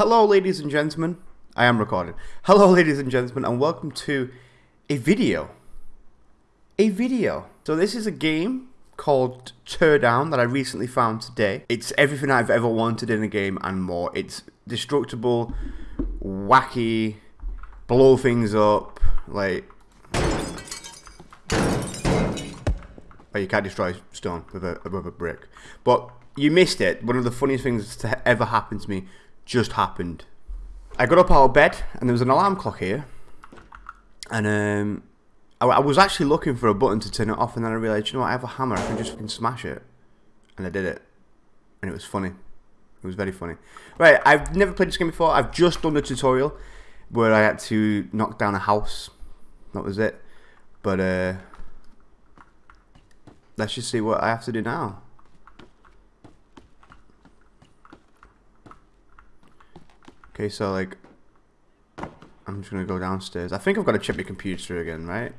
Hello, ladies and gentlemen. I am recording. Hello, ladies and gentlemen, and welcome to a video. A video. So this is a game called Teardown that I recently found today. It's everything I've ever wanted in a game and more. It's destructible, wacky, blow things up, like... Oh, you can't destroy stone with a, with a brick. But you missed it. One of the funniest things to ever happen to me just happened. I got up out of bed and there was an alarm clock here. And um, I, I, was actually looking for a button to turn it off and then I realised, you know what, I have a hammer, I can just fucking smash it. And I did it. And it was funny. It was very funny. Right, I've never played this game before. I've just done the tutorial where I had to knock down a house. That was it. But uh, let's just see what I have to do now. Okay, so like, I'm just gonna go downstairs. I think I've got to check my computer again, right?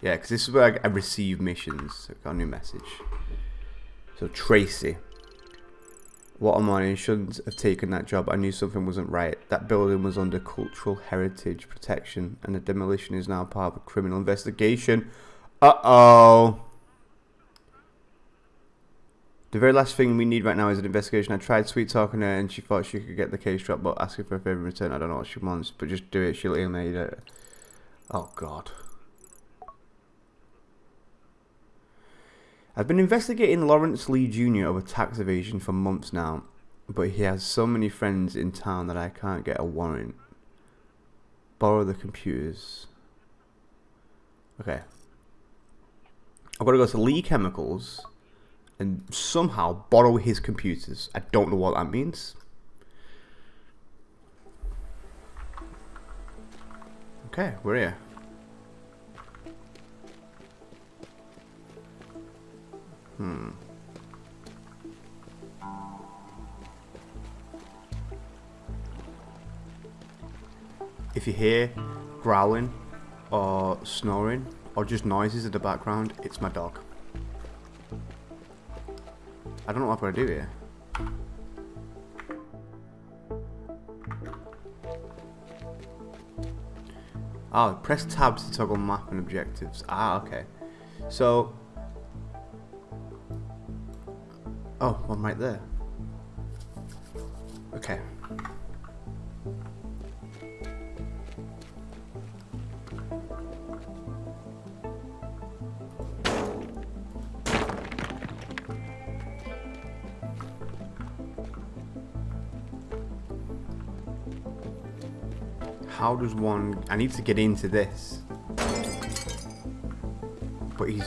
Yeah, because this is where I, I receive missions. I got a new message. So Tracy. What am I? Shouldn't have taken that job. I knew something wasn't right. That building was under cultural heritage protection, and the demolition is now part of a criminal investigation. Uh-oh. The very last thing we need right now is an investigation. I tried sweet talking her and she thought she could get the case dropped, but asking for a favour in return. I don't know what she wants, but just do it. She'll alienate it. Oh, God. I've been investigating Lawrence Lee Jr. over tax evasion for months now, but he has so many friends in town that I can't get a warrant. Borrow the computers. Okay. I've got to go to Lee Chemicals and somehow borrow his computers. I don't know what that means. Okay, we're here. Hmm. If you hear growling or snoring or just noises in the background, it's my dog. I don't know what I'm going to do here. Oh, press tab to toggle map and objectives. Ah, okay. So... Oh, one right there. Okay. How does one... I need to get into this. But he's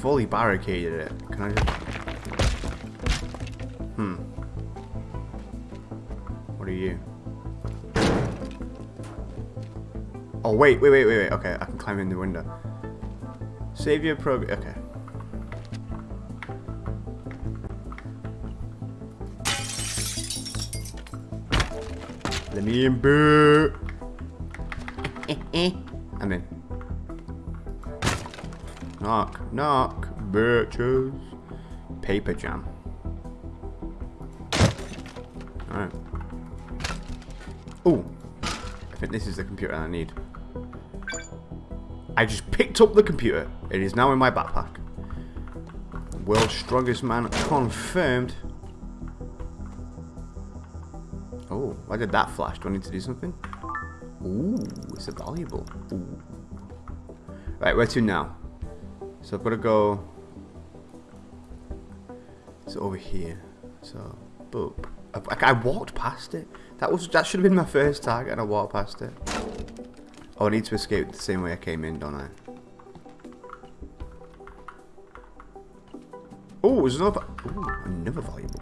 fully barricaded it. Can I just... Hmm. What are you? Oh, wait, wait, wait, wait, wait. Okay, I can climb in the window. Save your progress. Okay. Let me in, boo. I'm in. Knock, knock, bitches. Paper jam. Alright. Oh, I think this is the computer I need. I just picked up the computer. It is now in my backpack. World's strongest man confirmed. Oh, why did that flash? Do I need to do something? Ooh, it's a valuable. Ooh. Right, where to now? So I've got to go. It's over here. So, boop. I, I, walked past it. That was that should have been my first target, and I walked past it. Oh, I need to escape the same way I came in, don't I? Oh, there's another. Ooh, another valuable.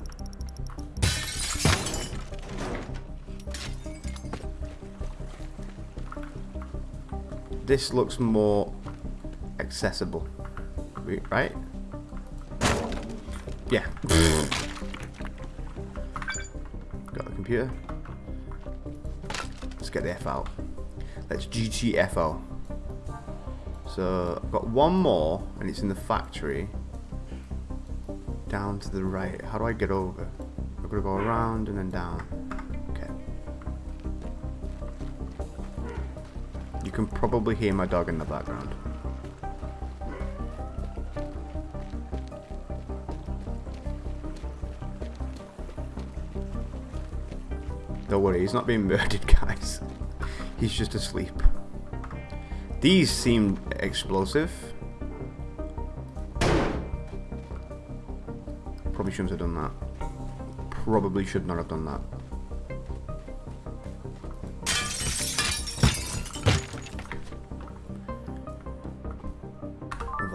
This looks more accessible. Right? Yeah. Got the computer. Let's get the F out. Let's GTFO. So, I've got one more, and it's in the factory. Down to the right. How do I get over? I've got to go around and then down. Can probably hear my dog in the background. Don't worry, he's not being murdered, guys. He's just asleep. These seem explosive. Probably shouldn't have done that. Probably should not have done that.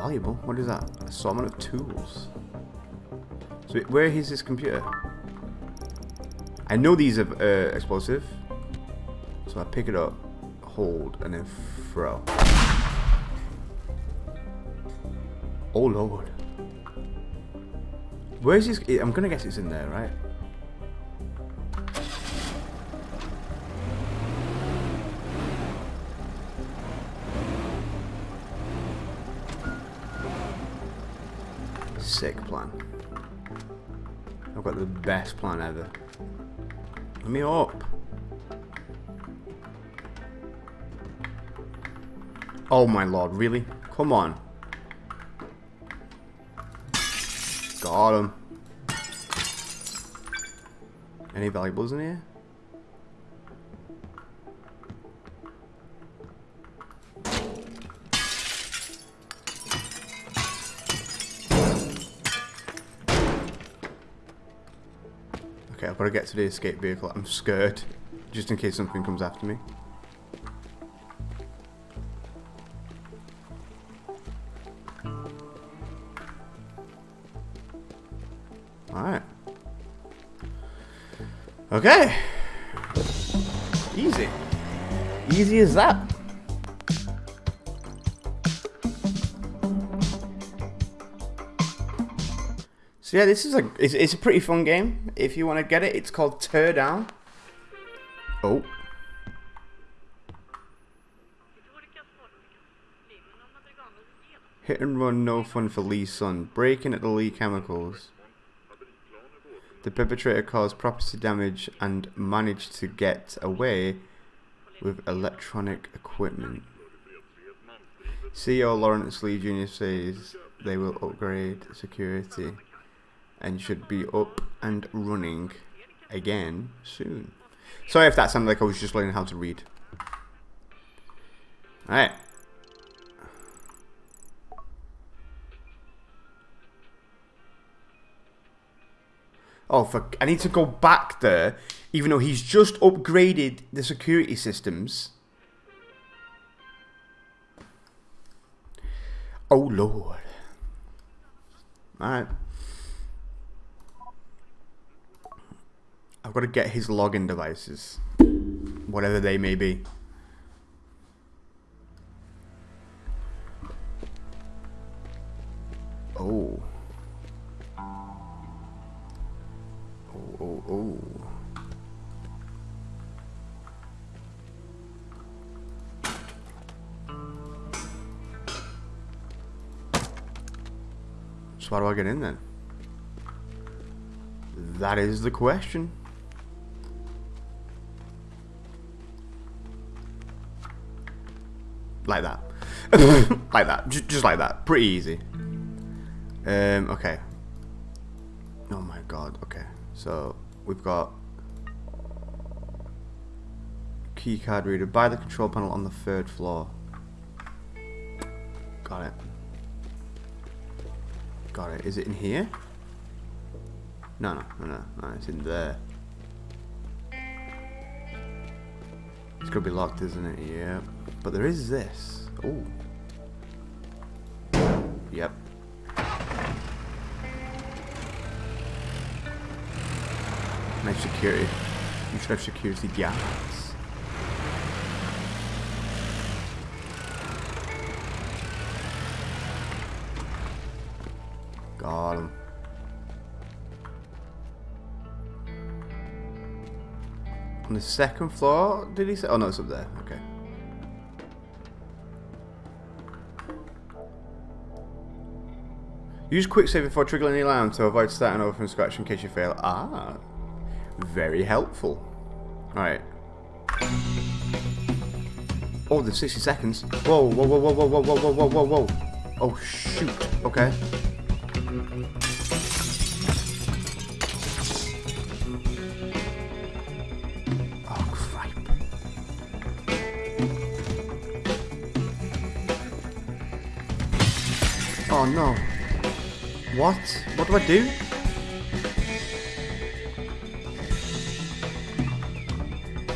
Valuable. What is that? Assortment of tools. So where is his computer? I know these are uh, explosive. So I pick it up, hold, and then throw. Oh lord. Where's his... I'm gonna guess it's in there, right? Sick plan. I've got the best plan ever. Let me up. Oh my lord, really? Come on. Got him. Any valuables in here? Got to get to the escape vehicle. I'm scared. Just in case something comes after me. Alright. Okay. Easy. Easy as that. So yeah, this is a it's, it's a pretty fun game. If you want to get it, it's called Teardown. Oh. Hit and run, no fun for Lee's son. Breaking at the Lee Chemicals. The perpetrator caused property damage and managed to get away with electronic equipment. CEO Lawrence Lee Jr. says they will upgrade security and should be up and running again soon. Sorry if that sounded like I was just learning how to read. Alright. Oh, fuck. I need to go back there, even though he's just upgraded the security systems. Oh, Lord. Alright. I've got to get his login devices. Whatever they may be. Oh. Oh, oh, oh. So how do I get in then? That is the question. Like that. like that. Just, just like that. Pretty easy. Um, okay. Oh my god, okay. So, we've got keycard reader by the control panel on the third floor. Got it. Got it. Is it in here? No, no, no, no, no, it's in there. It's gonna be locked, isn't it? Yeah. But there is this. Oh. Yep. Nice security. You should have security guards. On the second floor, did he say? Oh no, it's up there. Okay. Use quick save before triggering any alarm to avoid starting over from scratch in case you fail. Ah, very helpful. Alright. Oh, there's 60 seconds. Whoa, whoa, whoa, whoa, whoa, whoa, whoa, whoa, whoa, whoa. Oh, shoot. Okay. Oh, no. What? What do I do?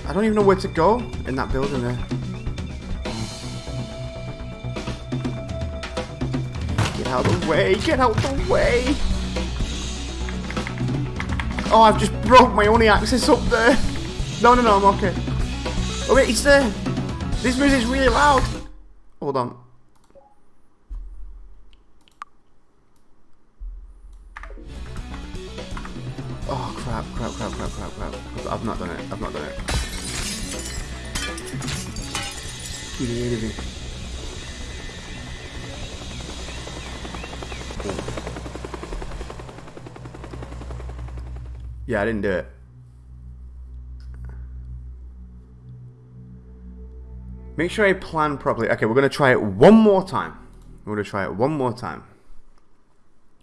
I don't even know where to go in that building there. Get out of the way! Get out of the way! Oh, I've just broke my only access up there. No, no, no, I'm okay. Oh wait, it's there. This music's really loud. Hold on. Oh crap, crap, crap, crap, crap, crap. I've not done it. I've not done it. Rid of it. Yeah, I didn't do it. Make sure I plan properly. Okay, we're going to try it one more time. We're going to try it one more time.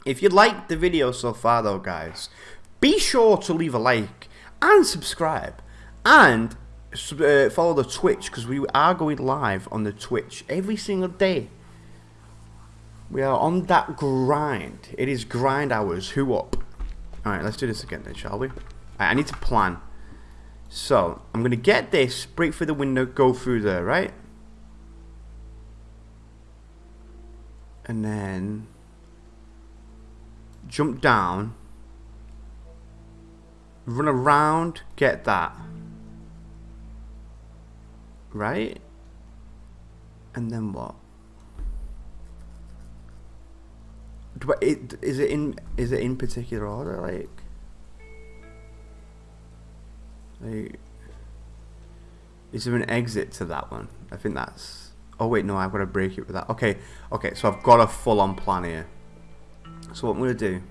If you liked the video so far though, guys, be sure to leave a like and subscribe. And uh, follow the Twitch because we are going live on the Twitch every single day. We are on that grind. It is grind hours. Who up? Alright, let's do this again then, shall we? Right, I need to plan. So, I'm going to get this, break through the window, go through there, right? And then jump down, run around, get that. Right? And then what? Do I, it, is it in is it in particular order like like is there an exit to that one I think that's oh wait no I've got to break it with that okay okay so I've got a full-on plan here so what I'm going to do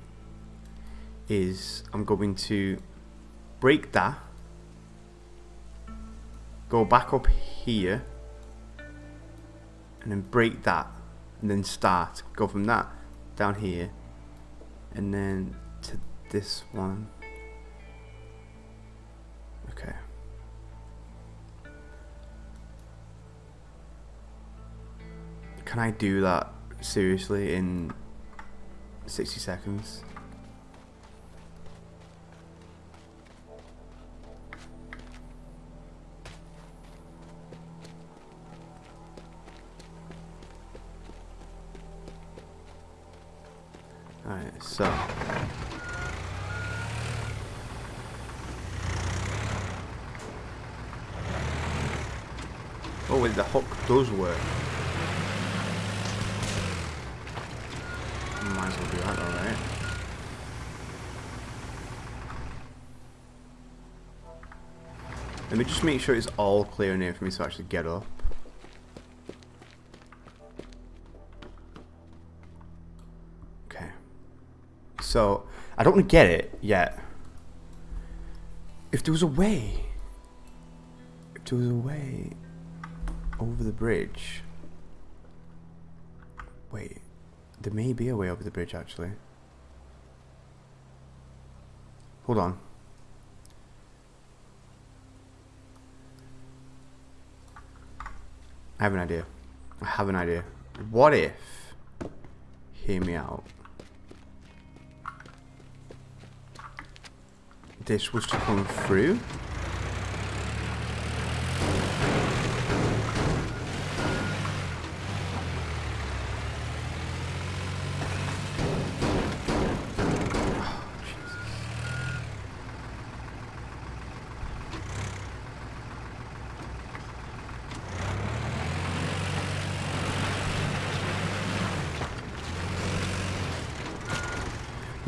is I'm going to break that. Go back up here. And then break that. And then start. Go from that down here. And then to this one. Okay. Can I do that seriously in 60 seconds so. Oh, wait, the hook does work. Might as well do that, alright. Let me just make sure it's all clear in here for me to actually get up. So, I don't get it yet. If there was a way, if there was a way over the bridge, wait, there may be a way over the bridge actually. Hold on. I have an idea. I have an idea. What if, hear me out, this was to come through.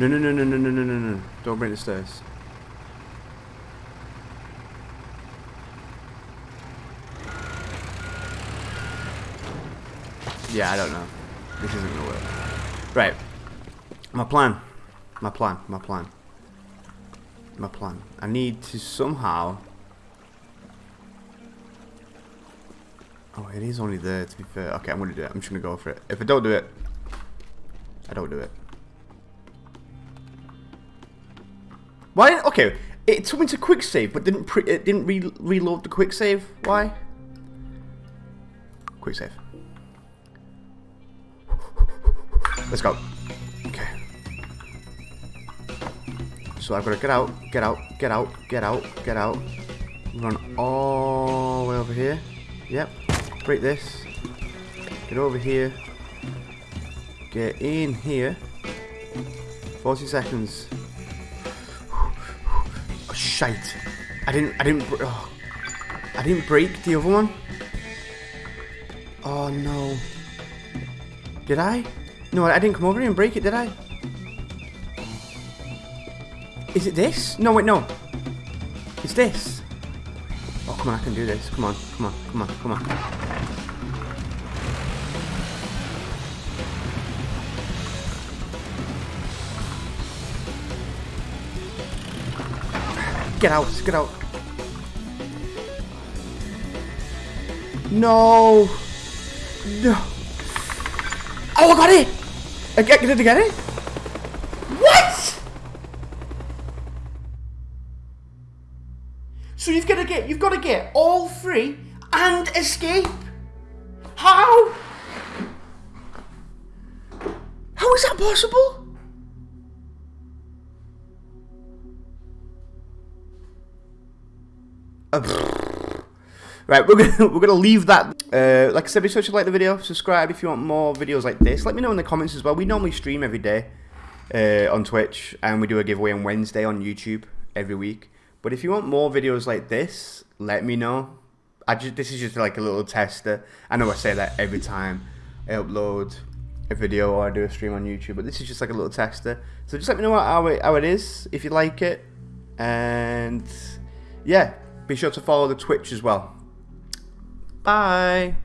No, no, no, no, no, no, no, no, no. Don't bring the stairs. Yeah, I don't know. This isn't gonna work. Right. My plan. My plan. My plan. My plan. I need to somehow... Oh, it is only there, to be fair. Okay, I'm to do it. I'm just to go for it. If I don't do it, I don't do it. Why? Okay, it took me to quick save, but didn't pre it didn't re reload the quick save. Why? Quick save. Let's go. Okay. So I've got to get out, get out, get out, get out, get out. Run all the way over here. Yep. Break this. Get over here. Get in here. 40 seconds. Oh, shite. I didn't, I didn't, oh, I didn't break the other one. Oh no. Did I? No, I didn't come over here and break it, did I? Is it this? No, wait, no. It's this. Oh, come on, I can do this. Come on, come on, come on, come on. Get out, get out. No. No. Oh, I got it! I get, did I get it? What? So you've got to get, you've got to get all three and escape. How? How is that possible? Uh, right, we're gonna we're gonna leave that. Uh, like I said, be sure to like the video, subscribe if you want more videos like this. Let me know in the comments as well. We normally stream every day uh, on Twitch, and we do a giveaway on Wednesday on YouTube every week. But if you want more videos like this, let me know. I just this is just like a little tester. I know I say that every time I upload a video or I do a stream on YouTube, but this is just like a little tester. So just let me know how it, how it is if you like it, and yeah, be sure to follow the Twitch as well. Bye.